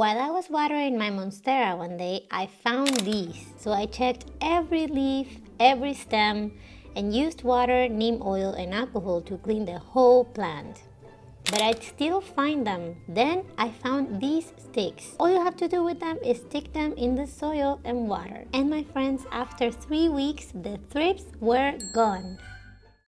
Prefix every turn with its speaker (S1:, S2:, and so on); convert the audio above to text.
S1: While I was watering my Monstera one day, I found these. So I checked every leaf, every stem, and used water, neem oil, and alcohol to clean the whole plant. But I'd still find them. Then I found these sticks. All you have to do with them is stick them in the soil and water. And my friends, after three weeks, the thrips were gone.